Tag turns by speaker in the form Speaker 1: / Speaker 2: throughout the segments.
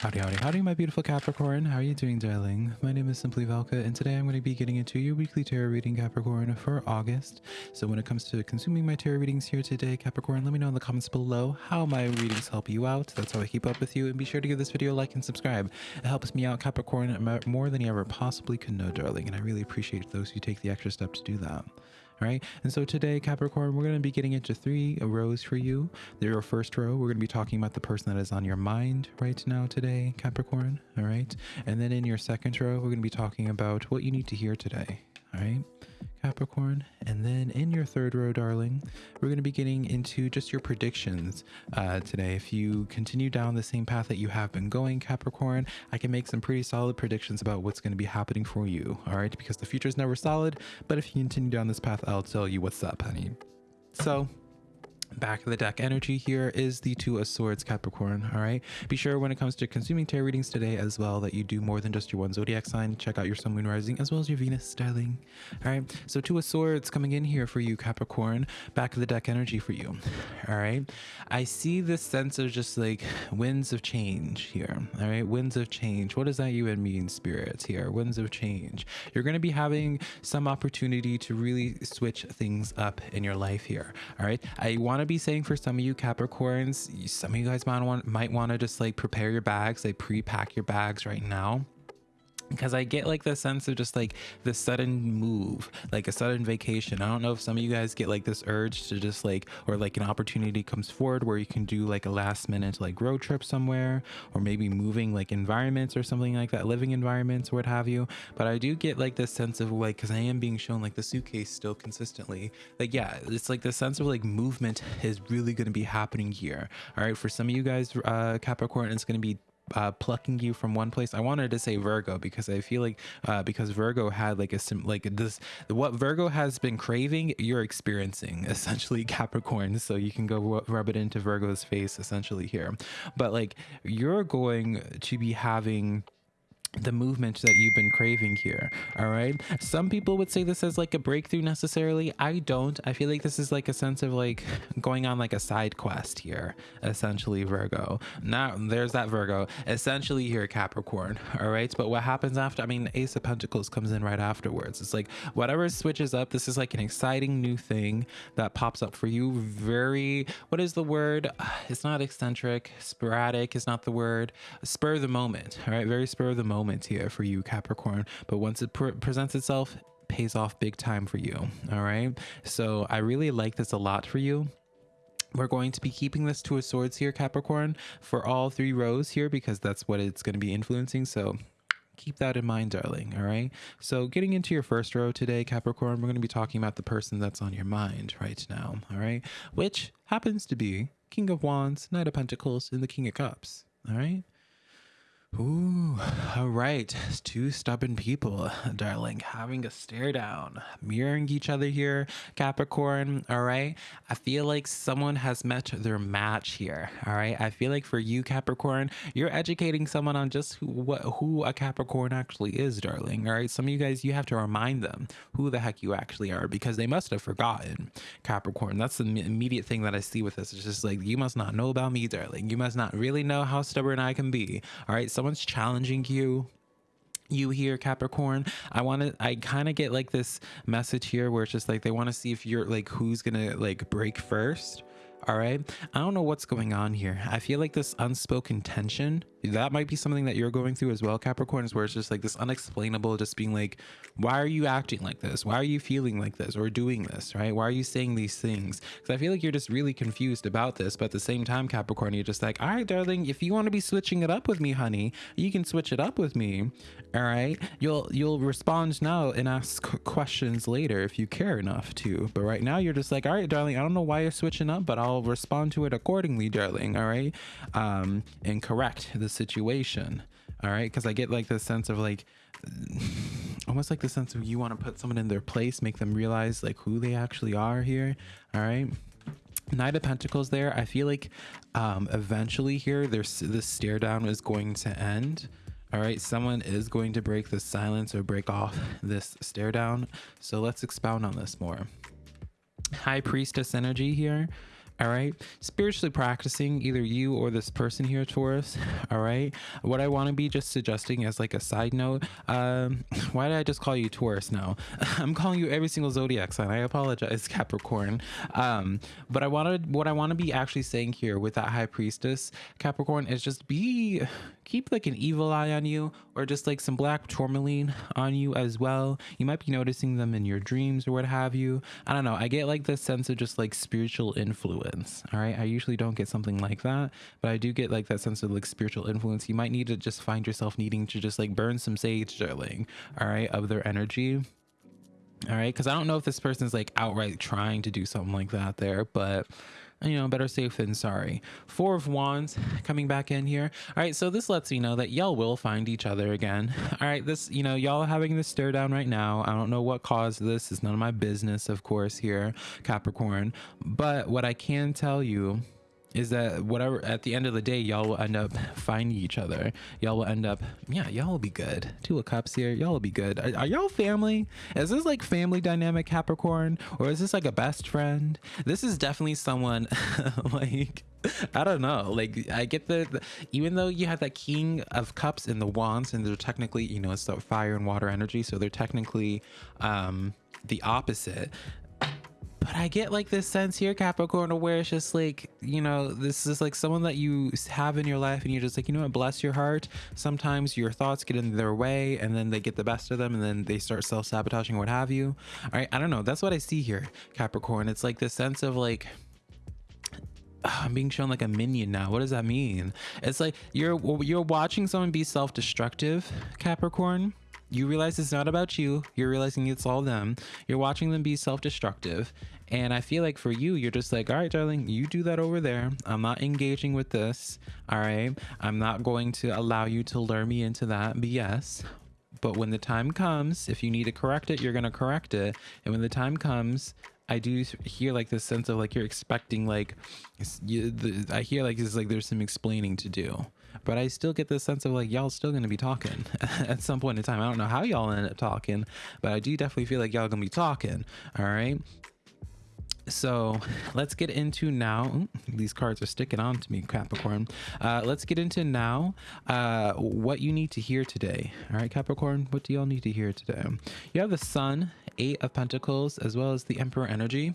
Speaker 1: Howdy, howdy, howdy, my beautiful Capricorn. How are you doing, darling? My name is Simply Velka, and today I'm going to be getting into your weekly tarot reading, Capricorn, for August. So when it comes to consuming my tarot readings here today, Capricorn, let me know in the comments below how my readings help you out. That's how I keep up with you. And be sure to give this video a like and subscribe. It helps me out, Capricorn, more than you ever possibly could know, darling. And I really appreciate those who take the extra step to do that. All right. And so today, Capricorn, we're going to be getting into three rows for you. Your first row, we're going to be talking about the person that is on your mind right now today, Capricorn. All right. And then in your second row, we're going to be talking about what you need to hear today. All right. Capricorn. And then in your third row, darling, we're going to be getting into just your predictions uh, today. If you continue down the same path that you have been going, Capricorn, I can make some pretty solid predictions about what's going to be happening for you. All right. Because the future is never solid. But if you continue down this path, I'll tell you what's up, honey. So back of the deck energy here is the two of swords capricorn all right? Be sure when it comes to consuming tarot readings today as well that you do more than just your one zodiac sign. Check out your sun moon rising as well as your venus styling, all right? So two of swords coming in here for you capricorn. Back of the deck energy for you all right? I see this sense of just like winds of change here all right? Winds of change. What does that even mean spirits here? Winds of change. You're going to be having some opportunity to really switch things up in your life here all right? I want to be saying for some of you Capricorns, some of you guys might want might want to just like prepare your bags, like pre-pack your bags right now because I get like the sense of just like the sudden move, like a sudden vacation. I don't know if some of you guys get like this urge to just like, or like an opportunity comes forward where you can do like a last minute like road trip somewhere, or maybe moving like environments or something like that, living environments what have you. But I do get like this sense of like, because I am being shown like the suitcase still consistently. Like, yeah, it's like the sense of like movement is really going to be happening here. All right. For some of you guys, uh, Capricorn, it's going to be uh, plucking you from one place. I wanted to say Virgo because I feel like uh, because Virgo had like a sim like this what Virgo has been craving, you're experiencing essentially Capricorn. So you can go rub it into Virgo's face essentially here. But like you're going to be having the movement that you've been craving here all right? Some people would say this as like a breakthrough necessarily. I don't. I feel like this is like a sense of like going on like a side quest here essentially virgo. Now there's that virgo. Essentially here capricorn all right? But what happens after i mean ace of pentacles comes in right afterwards. It's like whatever switches up this is like an exciting new thing that pops up for you. Very what is the word? It's not eccentric sporadic is not the word. Spur the moment all right? Very spur of the moment here for you, Capricorn. But once it pre presents itself, pays off big time for you. All right. So I really like this a lot for you. We're going to be keeping this two of swords here, Capricorn, for all three rows here because that's what it's going to be influencing. So keep that in mind, darling. All right. So, getting into your first row today, Capricorn, we're going to be talking about the person that's on your mind right now. All right. Which happens to be King of Wands, Knight of Pentacles, and the King of Cups. All right. Ooh, all right. Two stubborn people, darling, having a stare down, mirroring each other here, Capricorn. All right. I feel like someone has met their match here. All right. I feel like for you, Capricorn, you're educating someone on just who, what, who a Capricorn actually is, darling. All right. Some of you guys, you have to remind them who the heck you actually are because they must have forgotten, Capricorn. That's the immediate thing that I see with this. It's just like, you must not know about me, darling. You must not really know how stubborn I can be. All right someone's challenging you you here capricorn i want to i kind of get like this message here where it's just like they want to see if you're like who's gonna like break first all right? I don't know what's going on here. I feel like this unspoken tension that might be something that you're going through as well capricorns where it's just like this unexplainable just being like why are you acting like this? Why are you feeling like this or doing this right? Why are you saying these things? Because i feel like you're just really confused about this but at the same time capricorn you're just like all right darling if you want to be switching it up with me honey you can switch it up with me all right? You'll you'll respond now and ask questions later if you care enough to. But right now you're just like all right darling i don't know why you're switching up but i'll respond to it accordingly darling all right? Um and correct situation all right? Because i get like this sense of like almost like the sense of you want to put someone in their place make them realize like who they actually are here all right? Knight of pentacles there i feel like um eventually here there's this stare down is going to end all right? Someone is going to break the silence or break off this stare down. So let's expound on this more. High priestess energy here all right? Spiritually practicing either you or this person here taurus all right? What i want to be just suggesting as like a side note um why did i just call you taurus now? I'm calling you every single zodiac sign. I apologize capricorn. Um but i wanted what i want to be actually saying here with that high priestess capricorn is just be keep like an evil eye on you or just like some black tourmaline on you as well. You might be noticing them in your dreams or what have you. I don't know. I get like this sense of just like spiritual influence all right? I usually don't get something like that but i do get like that sense of like spiritual influence. You might need to just find yourself needing to just like burn some sage darling all right of their energy all right? Because i don't know if this person's like outright trying to do something like that there but you know, better safe than sorry. Four of Wands coming back in here. All right, so this lets me know that y'all will find each other again. All right, this, you know, y'all having this stare down right now. I don't know what caused this. It's none of my business, of course, here, Capricorn. But what I can tell you is that whatever at the end of the day y'all will end up finding each other. Y'all will end up yeah y'all will be good. Two of cups here y'all will be good. Are, are y'all family? Is this like family dynamic capricorn? Or is this like a best friend? This is definitely someone like I don't know. Like I get the, the, even though you have that king of cups and the wands and they're technically, you know, it's the fire and water energy, so they're technically um the opposite but I get like this sense here, Capricorn, where it's just like, you know, this is like someone that you have in your life and you're just like, you know what, bless your heart. Sometimes your thoughts get in their way and then they get the best of them and then they start self sabotaging, what have you. All right. I don't know. That's what I see here, Capricorn. It's like this sense of like, I'm being shown like a minion now. What does that mean? It's like you're you're watching someone be self-destructive, Capricorn you realize it's not about you. You're realizing it's all them. You're watching them be self destructive. And I feel like for you, you're just like, all right, darling, you do that over there. I'm not engaging with this. All right. I'm not going to allow you to lure me into that BS. But when the time comes, if you need to correct it, you're going to correct it. And when the time comes, I do hear like this sense of like you're expecting like you, the, I hear like it's like there's some explaining to do but I still get this sense of like y'all still gonna be talking at some point in time. I don't know how y'all end up talking, but I do definitely feel like y'all gonna be talking. All right. So let's get into now. These cards are sticking on to me, Capricorn. Uh, let's get into now uh, what you need to hear today. All right, Capricorn, what do y'all need to hear today? You have the Sun, Eight of Pentacles, as well as the Emperor energy.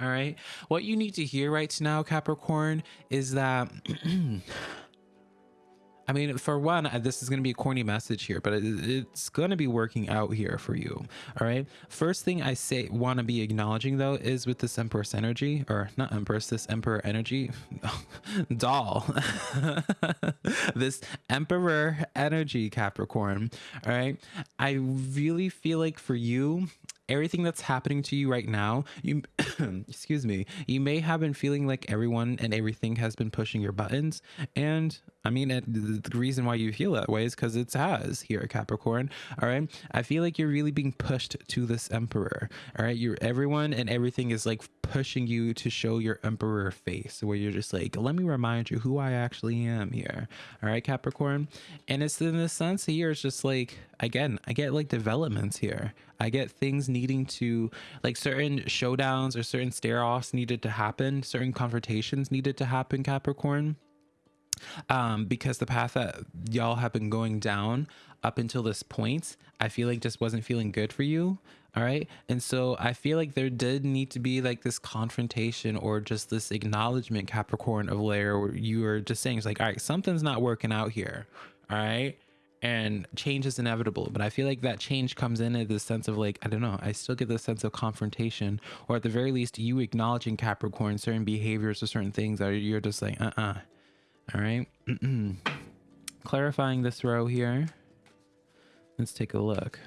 Speaker 1: All right, what you need to hear right now, Capricorn, is that. I mean, for one, uh, this is going to be a corny message here, but it's going to be working out here for you. All right. First thing I say, want to be acknowledging though, is with this Empress energy, or not Empress, this Emperor energy, doll, this Emperor energy, Capricorn. All right. I really feel like for you, everything that's happening to you right now, you excuse me, you may have been feeling like everyone and everything has been pushing your buttons. And I mean, it, the reason why you feel that way is because it has here, Capricorn. All right. I feel like you're really being pushed to this emperor. All right. You're everyone and everything is like pushing you to show your emperor face where you're just like, let me remind you who I actually am here. All right, Capricorn. And it's in the sense here, it's just like, again, I get like developments here. I get things needing to like certain showdowns or certain stare offs needed to happen, certain confrontations needed to happen, Capricorn. Um, because the path that y'all have been going down up until this point, I feel like just wasn't feeling good for you. All right. And so I feel like there did need to be like this confrontation or just this acknowledgement, Capricorn, of layer where you are just saying, it's like, all right, something's not working out here. All right and change is inevitable but i feel like that change comes in at the sense of like i don't know i still get the sense of confrontation or at the very least you acknowledging capricorn certain behaviors or certain things that you're just like uh-uh all right? Clarifying this row here. Let's take a look.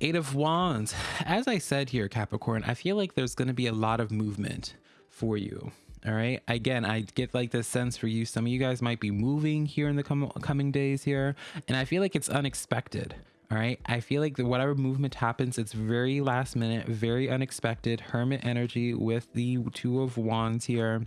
Speaker 1: Eight of wands. As i said here capricorn i feel like there's going to be a lot of movement for you all right. Again, I get like this sense for you. Some of you guys might be moving here in the com coming days here. And I feel like it's unexpected. All right. I feel like the, whatever movement happens, it's very last minute, very unexpected. Hermit energy with the two of wands here.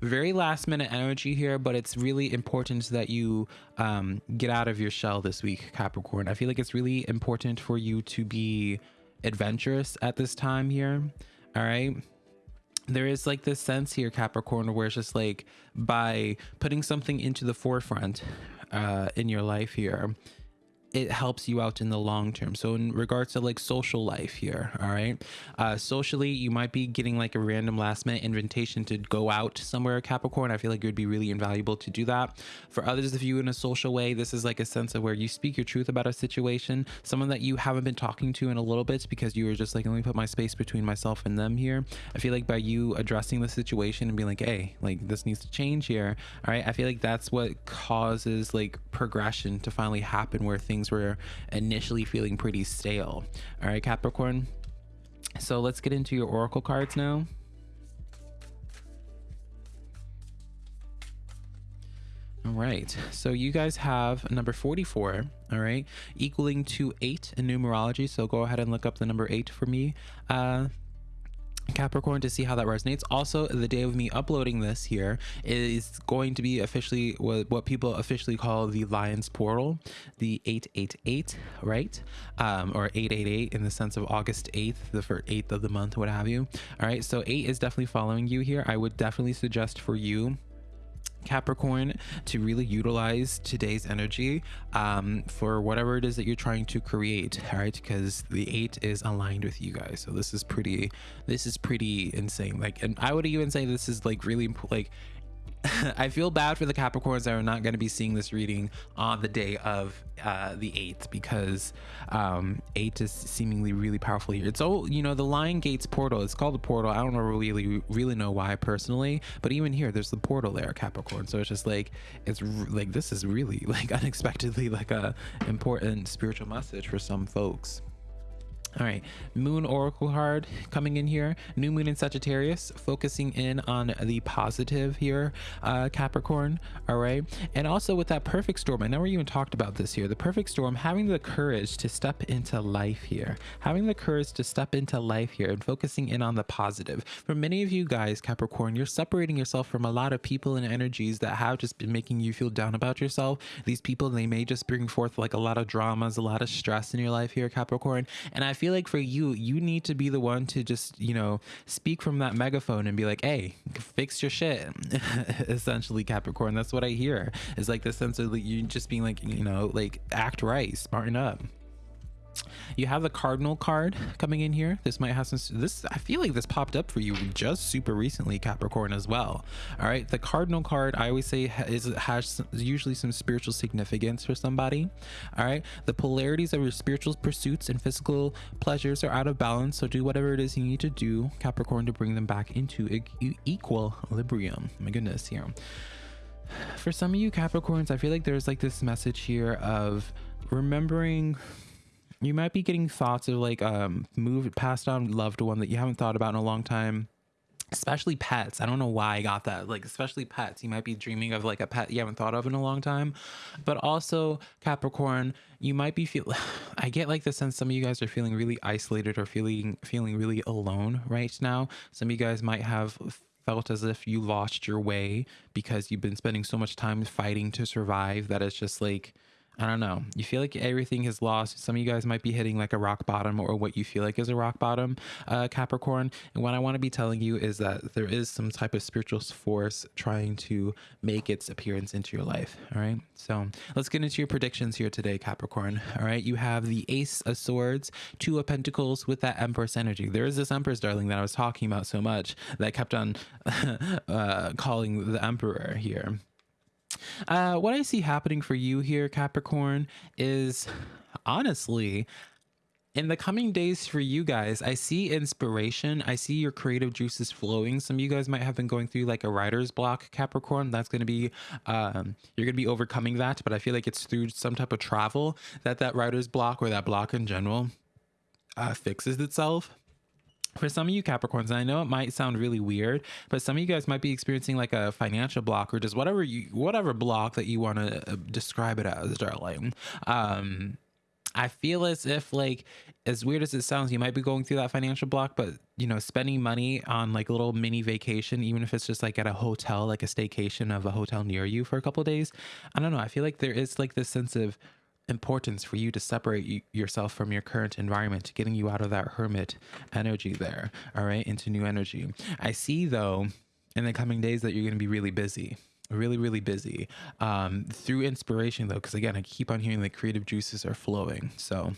Speaker 1: Very last minute energy here, but it's really important that you um, get out of your shell this week, Capricorn. I feel like it's really important for you to be adventurous at this time here All right there is like this sense here capricorn where it's just like by putting something into the forefront uh in your life here it helps you out in the long term. So in regards to like social life here, all right, uh, socially you might be getting like a random last minute invitation to go out somewhere, Capricorn. I feel like it would be really invaluable to do that. For others of you in a social way, this is like a sense of where you speak your truth about a situation, someone that you haven't been talking to in a little bit because you were just like, let me put my space between myself and them here. I feel like by you addressing the situation and being like, hey, like this needs to change here, all right, I feel like that's what causes like progression to finally happen where things things were initially feeling pretty stale. All right, Capricorn. So let's get into your oracle cards now. All right, so you guys have number 44, all right, equaling to eight in numerology. So go ahead and look up the number eight for me. Uh, Capricorn to see how that resonates. Also, the day of me uploading this here is going to be officially what, people officially call the Lion's Portal, the 888, right? Um, or 888 in the sense of August 8th, the first 8th of the month, what have you. All right, so 8 is definitely following you here. I would definitely suggest for you Capricorn to really utilize today's energy um, for whatever it is that you're trying to create, all right? Because the eight is aligned with you guys, so this is pretty, this is pretty insane. Like, and I would even say this is like really like I feel bad for the Capricorns that are not going to be seeing this reading on the day of uh, the 8th because um, 8 is seemingly really powerful here. It's all, you know, the Lion Gates portal. It's called the portal. I don't really, really know why personally, but even here, there's the portal there, Capricorn. So it's just like, it's like, this is really like unexpectedly like a important spiritual message for some folks. All right, Moon Oracle card coming in here. New Moon in Sagittarius, focusing in on the positive here, uh, Capricorn. All right, and also with that perfect storm. I never even talked about this here. The perfect storm, having the courage to step into life here, having the courage to step into life here, and focusing in on the positive. For many of you guys, Capricorn, you're separating yourself from a lot of people and energies that have just been making you feel down about yourself. These people, they may just bring forth like a lot of dramas, a lot of stress in your life here, Capricorn. And I feel like for you, you need to be the one to just, you know, speak from that megaphone and be like, hey, fix your shit. Essentially, Capricorn. That's what I hear. Is like the sense of you just being like, you know, like act right, smarten up. You have the cardinal card coming in here. This might have some, this, I feel like this popped up for you just super recently, Capricorn as well. All right. The cardinal card, I always say is has some, usually some spiritual significance for somebody. All right. The polarities of your spiritual pursuits and physical pleasures are out of balance. So do whatever it is you need to do, Capricorn, to bring them back into equilibrium. My goodness here. For some of you Capricorns, I feel like there's like this message here of remembering you might be getting thoughts of like um moved passed on loved one that you haven't thought about in a long time especially pets. I don't know why i got that like especially pets. You might be dreaming of like a pet you haven't thought of in a long time. But also capricorn you might be feel i get like the sense some of you guys are feeling really isolated or feeling feeling really alone right now. Some of you guys might have felt as if you lost your way because you've been spending so much time fighting to survive that it's just like I don't know. You feel like everything is lost. Some of you guys might be hitting like a rock bottom or what you feel like is a rock bottom, uh, Capricorn. And what I want to be telling you is that there is some type of spiritual force trying to make its appearance into your life. All right. So let's get into your predictions here today, Capricorn. All right. You have the Ace of Swords, Two of Pentacles with that Empress energy. There is this Empress, darling, that I was talking about so much that kept on uh, calling the Emperor here. Uh, what I see happening for you here, Capricorn, is honestly in the coming days for you guys, I see inspiration. I see your creative juices flowing. Some of you guys might have been going through like a writer's block, Capricorn. That's going to be, um, you're going to be overcoming that. But I feel like it's through some type of travel that that writer's block or that block in general uh, fixes itself for some of you Capricorns, I know it might sound really weird, but some of you guys might be experiencing like a financial block or just whatever you whatever block that you want to uh, describe it as, darling. Um, I feel as if like as weird as it sounds, you might be going through that financial block, but you know, spending money on like a little mini vacation, even if it's just like at a hotel, like a staycation of a hotel near you for a couple days. I don't know. I feel like there is like this sense of importance for you to separate yourself from your current environment, getting you out of that hermit energy there, all right, into new energy. I see though in the coming days that you're going to be really busy. Really, really busy um, through inspiration, though, because again, I keep on hearing the creative juices are flowing. So,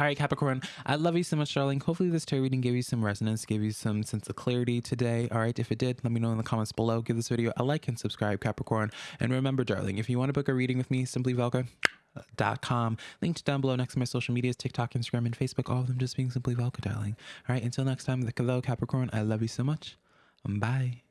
Speaker 1: all right, Capricorn, I love you so much, darling. Hopefully, this tarot reading gave you some resonance, gave you some sense of clarity today. All right, if it did, let me know in the comments below. Give this video a like and subscribe, Capricorn. And remember, darling, if you want to book a reading with me, simply Velka uh, dot com linked down below next to my social medias tiktok instagram and facebook all of them just being simply velka darling all right until next time the capricorn i love you so much bye